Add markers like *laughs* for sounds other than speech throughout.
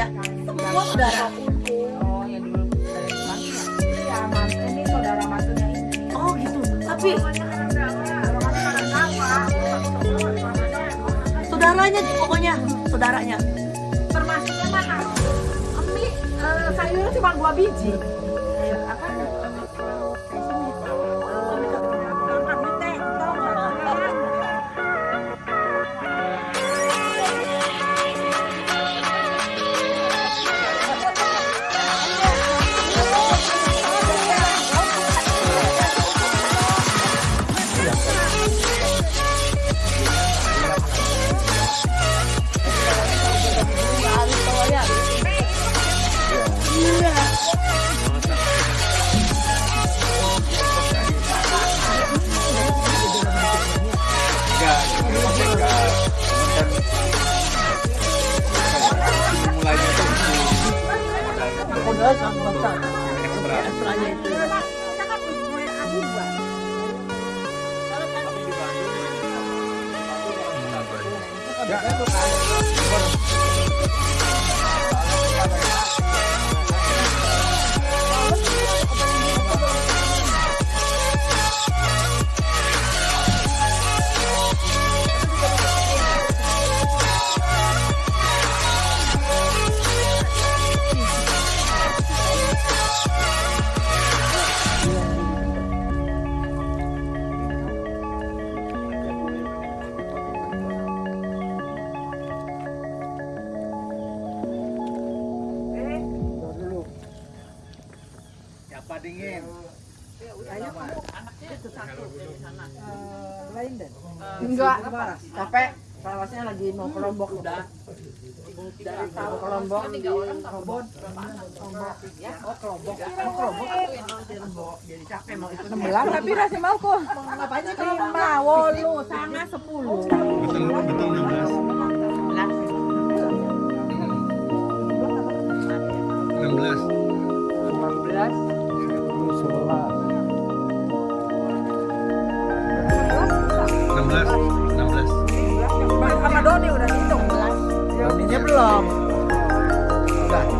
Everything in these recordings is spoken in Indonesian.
ya. Semua saudara. Oh, yang dulu dari mantu ini saudara mantunya ini. Oh gitu. Tapi saudaranya pokoknya saudaranya. Termasuknya mana? Emi, eh, sayurnya cuma dua biji. Enggak, capek. Lagi mau ke Lombok udah. Dari tahu ke Lombok. Lombok. Lombok. Ya, oh ke Lombok. Jadi capek mau. 16 tapi rasa mau kok. Ngapain Lombok? 5, wolu, sana 10. betul betul 16 16 Doninya belum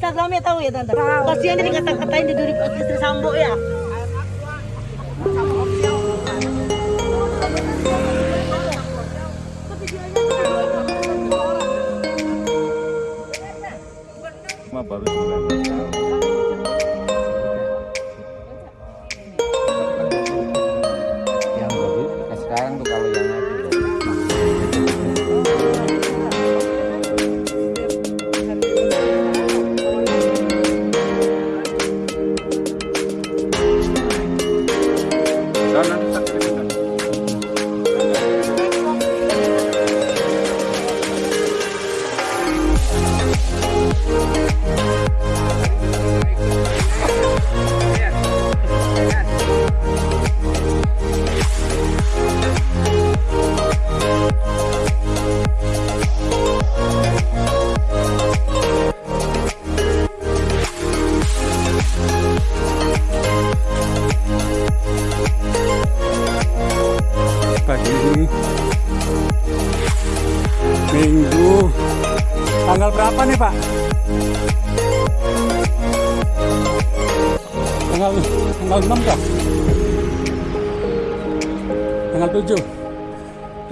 Instagramnya tahu ya tante? Kasihan dia dikata-katain di duri istri Sambo ya. Baru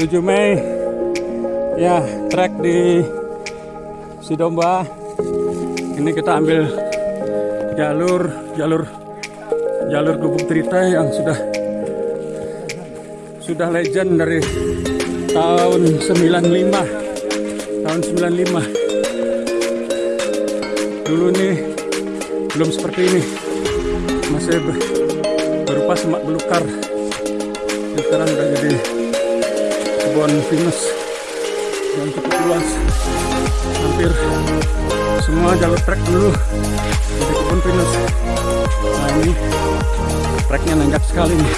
7 Mei. Ya trek di Sidomba. Ini kita ambil jalur jalur jalur gubuk Trita yang sudah sudah legend dari tahun 95 tahun 95 dulu nih belum seperti ini. Masih ber- berupa semak belukar. Sekarang udah jadi kebun pinus yang cukup luas hampir semua jalur trek dulu jadi kebun pinus nah ini treknya nanjak sekali nih.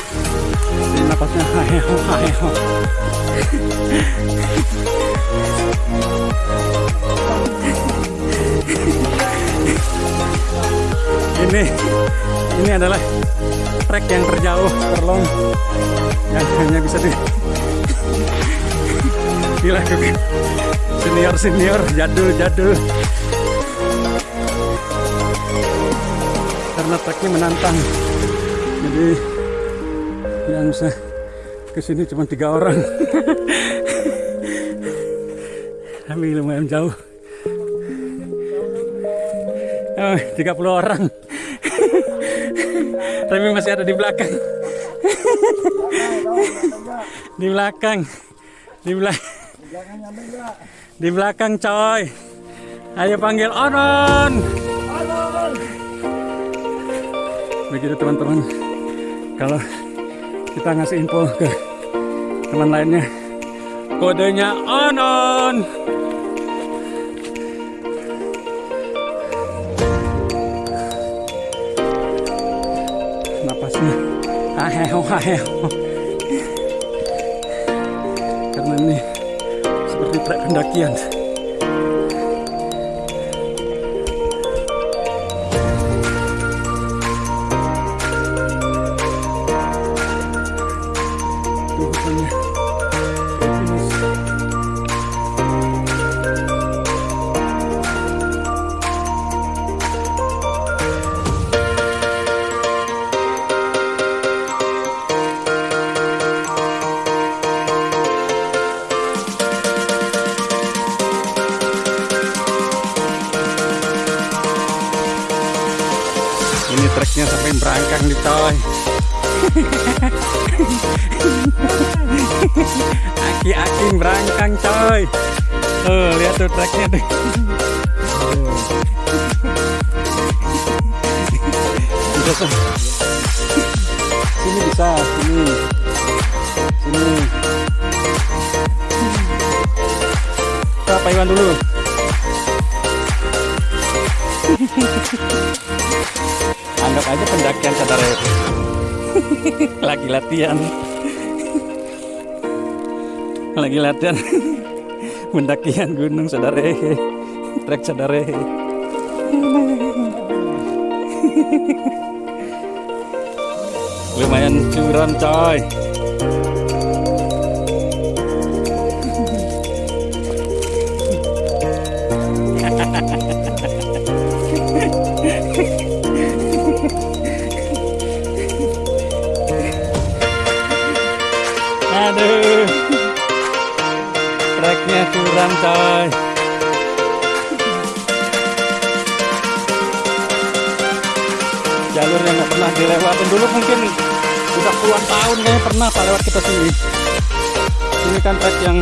Ini napasnya haheho haheho ini ini adalah trek yang terjauh terlong. Yang hanya bisa di dilakukan senior senior jadul jadul. Karena treknya menantang. Jadi yang bisa ke sini cuma tiga orang. *laughs* Tapi lumayan jauh. Oh, 30 orang. *laughs* Tapi masih ada di belakang. *laughs* Di belakang. Di belakang di belakang coy. Ayo panggil Onon. Begitu teman-teman. Kalau kita ngasih info ke teman lainnya kodenya Onon. Napasnya aheho aheho karena ini seperti trek berangkang di coy. Aki-aki berangkang coy. Tuh, lihat tuh. Bisa tuh. Sini bisa, sini. Sini. Kita Pak Iwan dulu. Aja pendakian saudara *laughs* Lagi latihan. Lagi latihan. *laughs* Pendakian gunung saudara. Trek saudara. *laughs* Lumayan curam coy dulu mungkin Udah puluhan tahun kayaknya pernah pak lewat kita sini Ini kan trek yang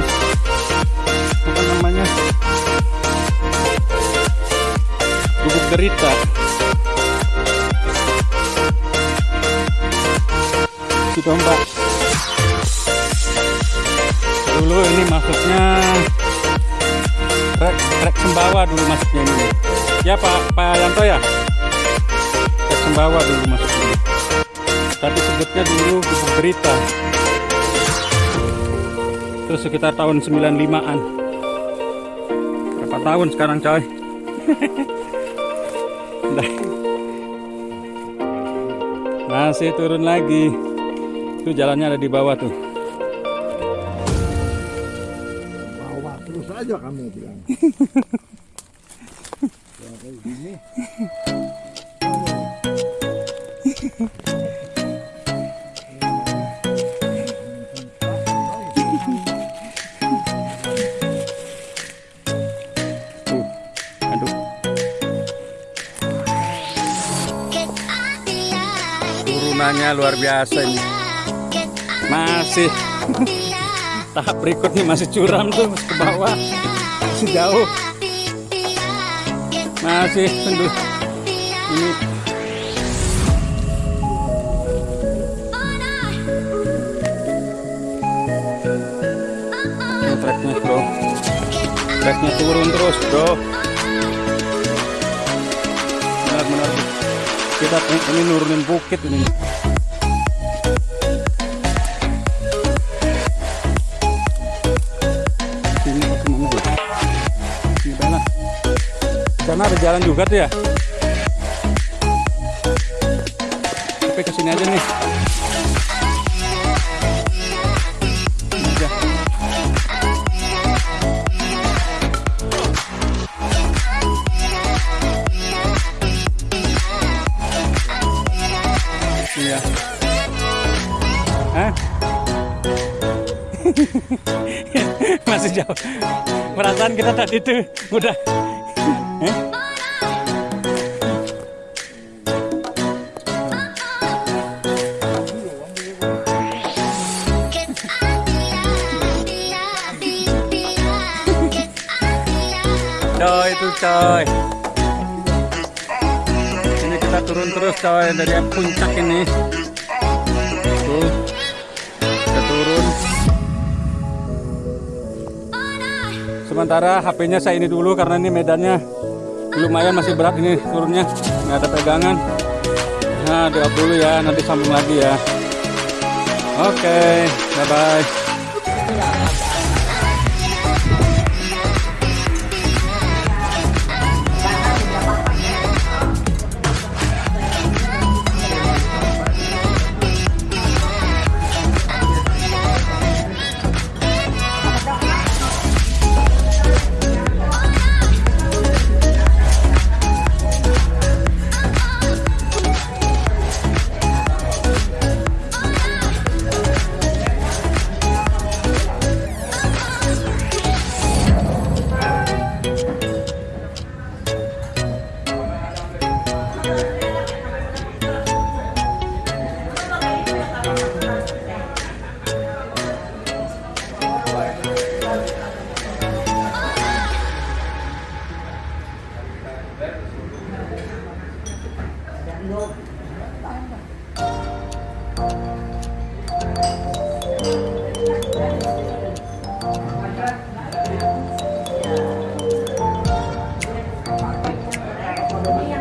Apa namanya Gubuk derita Si domba dulu ini masuknya trek trek sembawa dulu masuknya ini. Ya pak pak Yanto ya? Trek sembawa dulu masuknya tapi sebutnya dulu gubuk berita. Terus sekitar tahun 95an berapa tahun sekarang coy? *laughs* Masih turun lagi. Itu jalannya ada di bawah tuh. Bawa terus aja kamu bilang. *laughs* Turunannya luar biasa ini. Masih *laughs* tahap berikutnya masih curam tuh ke bawah. Masih jauh. Masih. Ini Ini treknya bro Treknya turun terus bro Kita ini nurunin bukit ini. Sana Sana ada jalan juga tuh ya. Tapi ke sini aja nih *laughs* Masih jauh. Perasaan kita tadi itu udah. Hah? Coy itu coy. Ini kita turun terus coy dari puncak ini. Sementara HP-nya saya ini dulu karena ini medannya lumayan masih berat ini turunnya. Nggak ada pegangan. Nah, off dulu ya, nanti sambung lagi ya. Oke, bye bye. ที่ยั